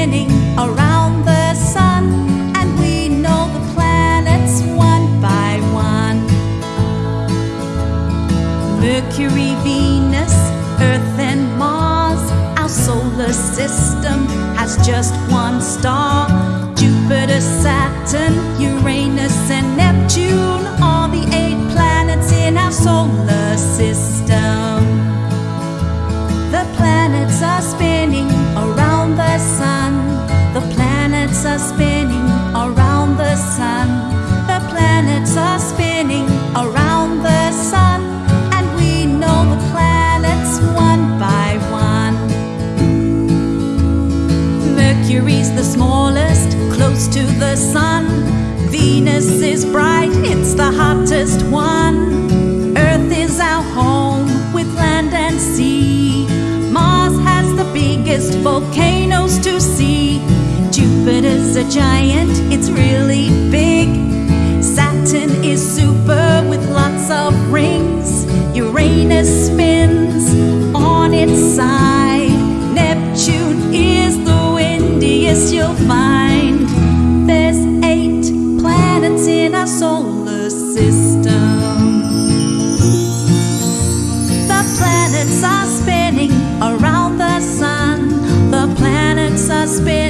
spinning around the sun, and we know the planets one by one. Mercury, Venus, Earth, and Mars. Our solar system has just one star. Jupiter, Saturn, Uranus, and Neptune are the eight planets in our solar system. Mercury's the smallest, close to the sun. Venus is bright, it's the hottest one. Earth is our home with land and sea. Mars has the biggest volcanoes to see. Jupiter's a giant, you'll find. There's eight planets in our solar system. The planets are spinning around the sun. The planets are spinning